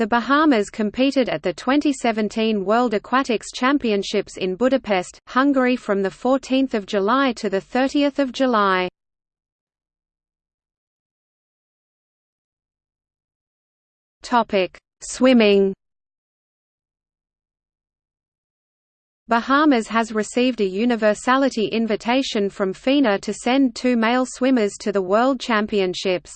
The Bahamas competed at the 2017 World Aquatics Championships in Budapest, Hungary from 14 July to 30 July. Swimming Bahamas has received a universality invitation from FINA to send two male swimmers to the World Championships.